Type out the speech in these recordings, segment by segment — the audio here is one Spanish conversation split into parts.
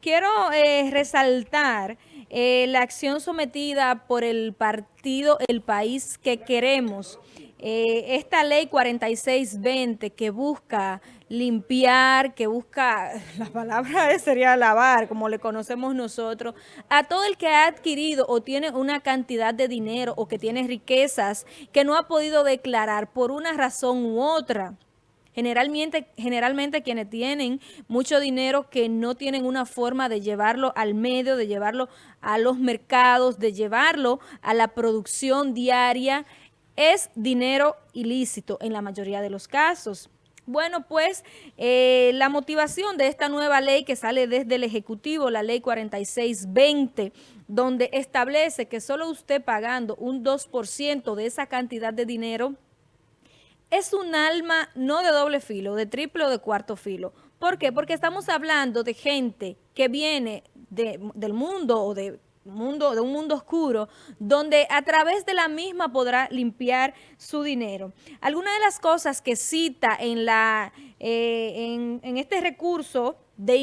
quiero eh, resaltar eh, la acción sometida por el partido El País que Queremos. Eh, esta ley 4620 que busca limpiar, que busca, la palabra sería lavar, como le conocemos nosotros, a todo el que ha adquirido o tiene una cantidad de dinero o que tiene riquezas que no ha podido declarar por una razón u otra. Generalmente, generalmente quienes tienen mucho dinero que no tienen una forma de llevarlo al medio, de llevarlo a los mercados, de llevarlo a la producción diaria, es dinero ilícito en la mayoría de los casos. Bueno, pues eh, la motivación de esta nueva ley que sale desde el Ejecutivo, la ley 4620, donde establece que solo usted pagando un 2% de esa cantidad de dinero es un alma no de doble filo, de triple o de cuarto filo. ¿Por qué? Porque estamos hablando de gente que viene del mundo o de mundo, de un mundo oscuro, donde a través de la misma podrá limpiar su dinero. Algunas de las cosas que cita en, la, eh, en, este recurso de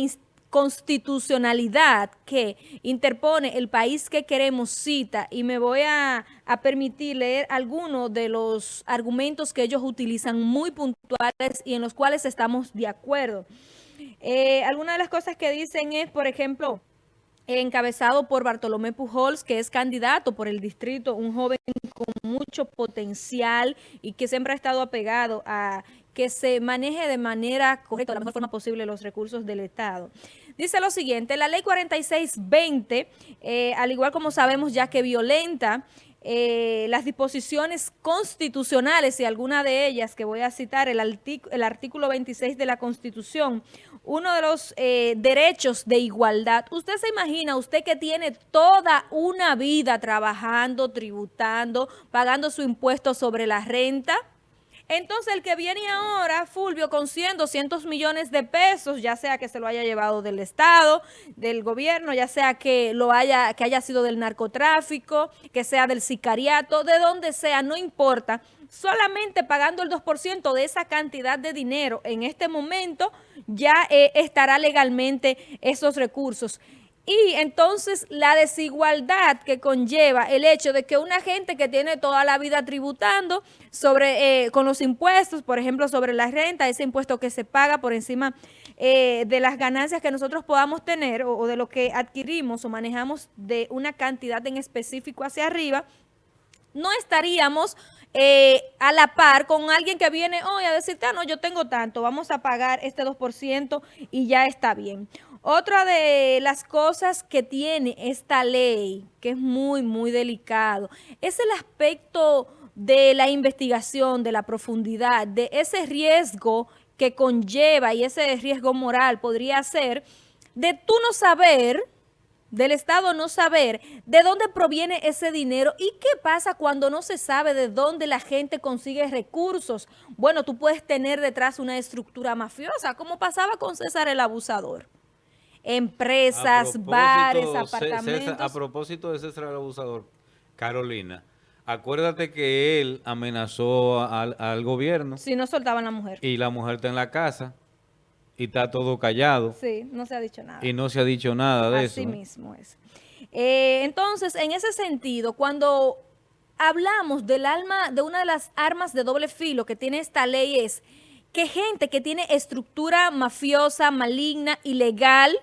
constitucionalidad que interpone el país que queremos cita y me voy a, permitir leer algunos de los argumentos que ellos utilizan muy puntuales y en los cuales estamos de acuerdo. Eh, algunas de las cosas que dicen es, por ejemplo, encabezado por Bartolomé Pujols, que es candidato por el distrito, un joven con mucho potencial y que siempre ha estado apegado a que se maneje de manera correcta, de la mejor forma posible los recursos del Estado. Dice lo siguiente, la ley 4620, eh, al igual como sabemos ya que violenta eh, las disposiciones constitucionales y alguna de ellas que voy a citar, el, el artículo 26 de la Constitución, uno de los eh, derechos de igualdad. Usted se imagina, usted que tiene toda una vida trabajando, tributando, pagando su impuesto sobre la renta, entonces, el que viene ahora, Fulvio, con 100, 200 millones de pesos, ya sea que se lo haya llevado del Estado, del gobierno, ya sea que lo haya, que haya sido del narcotráfico, que sea del sicariato, de donde sea, no importa, solamente pagando el 2% de esa cantidad de dinero en este momento, ya eh, estará legalmente esos recursos. Y entonces la desigualdad que conlleva el hecho de que una gente que tiene toda la vida tributando sobre eh, con los impuestos, por ejemplo, sobre la renta, ese impuesto que se paga por encima eh, de las ganancias que nosotros podamos tener o, de lo que adquirimos o manejamos de una cantidad en específico hacia arriba, no estaríamos eh, a la par con alguien que viene hoy a decirte, ah, no, yo tengo tanto, vamos a pagar este 2% y ya está bien. Otra de las cosas que tiene esta ley, que es muy, muy delicado, es el aspecto de la investigación, de la profundidad, de ese riesgo que conlleva y ese riesgo moral podría ser de tú no saber, del Estado no saber de dónde proviene ese dinero y qué pasa cuando no se sabe de dónde la gente consigue recursos. Bueno, tú puedes tener detrás una estructura mafiosa, como pasaba con César el Abusador empresas, bares, apartamentos. a propósito de César el Abusador, Carolina, acuérdate que él amenazó al, gobierno. Si no soltaban la mujer. Y la mujer está en la casa y está todo callado. Sí, no se ha dicho nada. Y no se ha dicho nada de eso. Así mismo es. Eh, entonces, en ese sentido, cuando hablamos del alma, de una de las armas de doble filo que tiene esta ley es que gente que tiene estructura mafiosa, maligna, ilegal,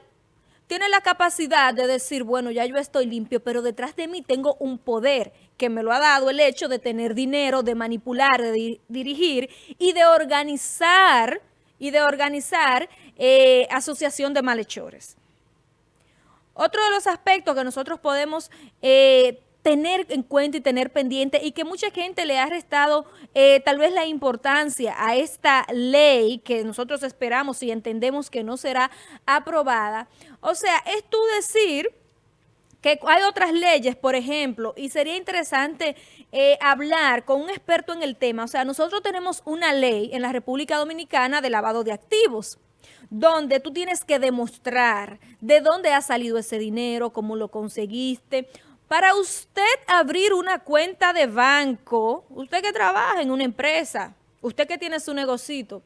tiene la capacidad de decir, bueno, ya yo estoy limpio, pero detrás de mí tengo un poder que me lo ha dado el hecho de tener dinero, de manipular, de dirigir y de organizar, y de organizar eh, asociación de malhechores. Otro de los aspectos que nosotros podemos eh, tener en cuenta y tener pendiente y que mucha gente le ha restado eh, tal vez la importancia a esta ley que nosotros esperamos y entendemos que no será aprobada. O sea, es tú decir que hay otras leyes, por ejemplo, y sería interesante eh, hablar con un experto en el tema. O sea, nosotros tenemos una ley en la República Dominicana de lavado de activos donde tú tienes que demostrar de dónde ha salido ese dinero, cómo lo conseguiste, para usted abrir una cuenta de banco, usted que trabaja en una empresa, usted que tiene su negocito,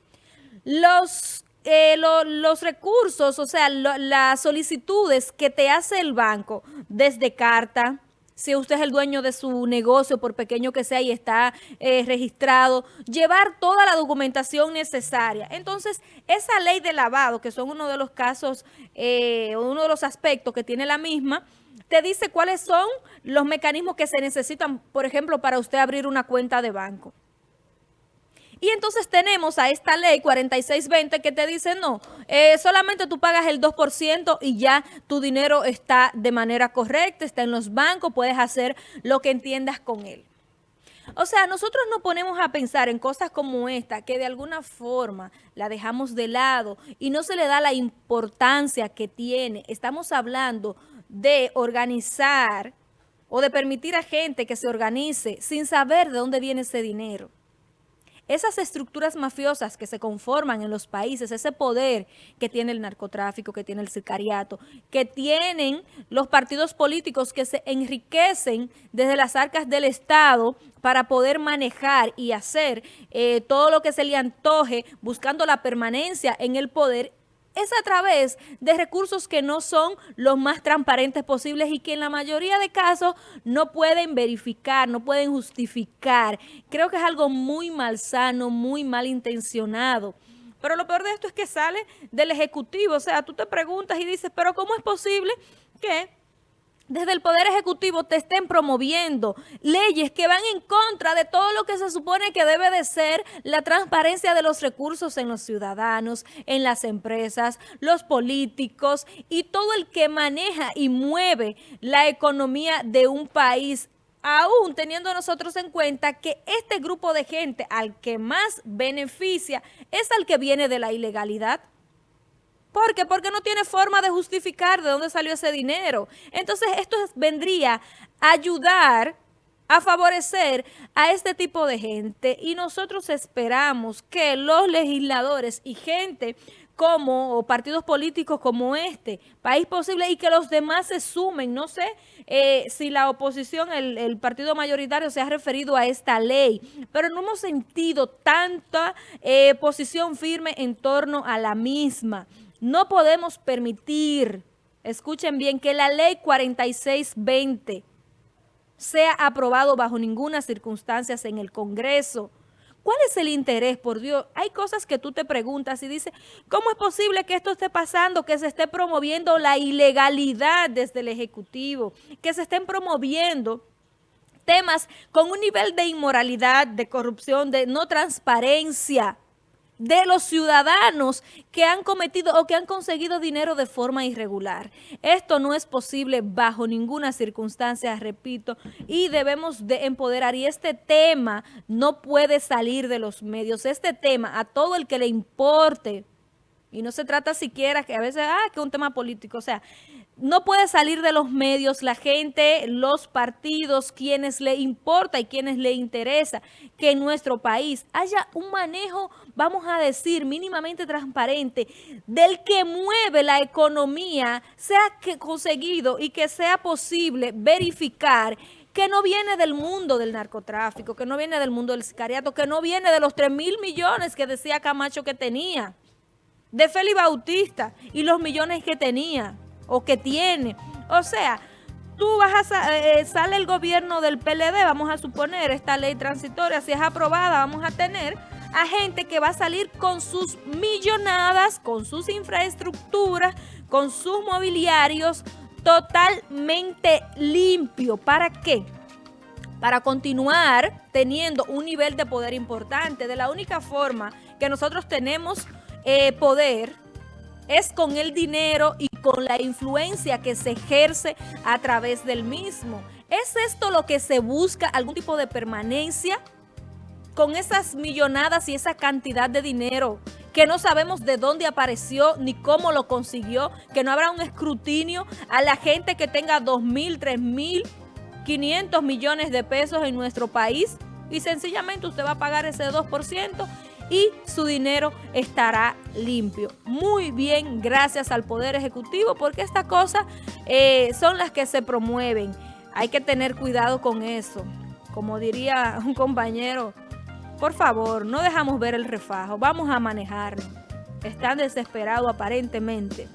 los eh, los recursos, o sea, las solicitudes que te hace el banco desde carta, si usted es el dueño de su negocio, por pequeño que sea, y está eh, registrado, llevar toda la documentación necesaria. Entonces, esa ley de lavado, que son uno de los casos, eh, uno de los aspectos que tiene la misma, te dice cuáles son los mecanismos que se necesitan, por ejemplo, para usted abrir una cuenta de banco. Y entonces tenemos a esta ley 4620 que te dice, no, eh, solamente tú pagas el 2% y ya tu dinero está de manera correcta, está en los bancos, puedes hacer lo que entiendas con él. O sea, nosotros nos ponemos a pensar en cosas como esta, que de alguna forma la dejamos de lado y no se le da la importancia que tiene. Estamos hablando de organizar o de permitir a gente que se organice sin saber de dónde viene ese dinero. Esas estructuras mafiosas que se conforman en los países, ese poder que tiene el narcotráfico, que tiene el sicariato, que tienen los partidos políticos que se enriquecen desde las arcas del Estado para poder manejar y hacer eh, todo lo que se le antoje buscando la permanencia en el poder es a través de recursos que no son los más transparentes posibles y que en la mayoría de casos no pueden verificar, no pueden justificar. Creo que es algo muy malsano, muy mal intencionado. Pero lo peor de esto es que sale del Ejecutivo. O sea, tú te preguntas y dices, pero ¿cómo es posible que desde el Poder Ejecutivo te estén promoviendo leyes que van en contra de todo lo que se supone que debe de ser la transparencia de los recursos en los ciudadanos, en las empresas, los políticos y todo el que maneja y mueve la economía de un país aún teniendo nosotros en cuenta que este grupo de gente al que más beneficia es al que viene de la ilegalidad. ¿Por qué? Porque no tiene forma de justificar de dónde salió ese dinero. Entonces, esto vendría a ayudar a favorecer a este tipo de gente y nosotros esperamos que los legisladores y gente como o partidos políticos como este, País Posible, y que los demás se sumen. No sé eh, si la oposición, el, partido mayoritario se ha referido a esta ley, pero no hemos sentido tanta eh, posición firme en torno a la misma. No podemos permitir, escuchen bien, que la ley 4620 sea aprobado bajo ninguna circunstancia en el Congreso. ¿Cuál es el interés, por Dios? Hay cosas que tú te preguntas y dices, ¿cómo es posible que esto esté pasando, que se esté promoviendo la ilegalidad desde el Ejecutivo, que se estén promoviendo temas con un nivel de inmoralidad, de corrupción, de no transparencia? De los ciudadanos que han cometido o que han conseguido dinero de forma irregular. Esto no es posible bajo ninguna circunstancia, repito, y debemos de empoderar. Y este tema no puede salir de los medios. Este tema, a todo el que le importe, y no se trata siquiera que a veces, ah, que un tema político, o sea, no puede salir de los medios la gente, los partidos, quienes le importa y quienes le interesa que en nuestro país haya un manejo, vamos a decir, mínimamente transparente del que mueve la economía, sea que conseguido y que sea posible verificar que no viene del mundo del narcotráfico, que no viene del mundo del sicariato, que no viene de los 3 mil millones que decía Camacho que tenía, de Félix Bautista y los millones que tenía o que tiene. O sea, tú vas a, eh, sale el gobierno del PLD, vamos a suponer, esta ley transitoria, si es aprobada, vamos a tener a gente que va a salir con sus millonadas, con sus infraestructuras, con sus mobiliarios totalmente limpio. ¿Para qué? Para continuar teniendo un nivel de poder importante. De la única forma que nosotros tenemos eh, poder es con el dinero y con la influencia que se ejerce a través del mismo. ¿Es esto lo que se busca? ¿Algún tipo de permanencia? Con esas millonadas y esa cantidad de dinero que no sabemos de dónde apareció ni cómo lo consiguió, que no habrá un escrutinio a la gente que tenga 2 mil, 3 mil, 500 millones de pesos en nuestro país y sencillamente usted va a pagar ese 2% y su dinero estará limpio. Muy bien, gracias al Poder Ejecutivo, porque estas cosas eh, son las que se promueven. Hay que tener cuidado con eso. Como diría un compañero, por favor, no dejamos ver el refajo, vamos a manejarlo. están desesperados aparentemente.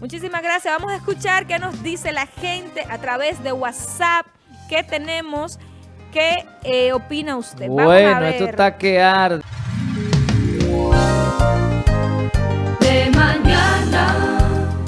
Muchísimas gracias. Vamos a escuchar qué nos dice la gente a través de WhatsApp que tenemos. ¿Qué eh, opina usted? Bueno, esto está que arde.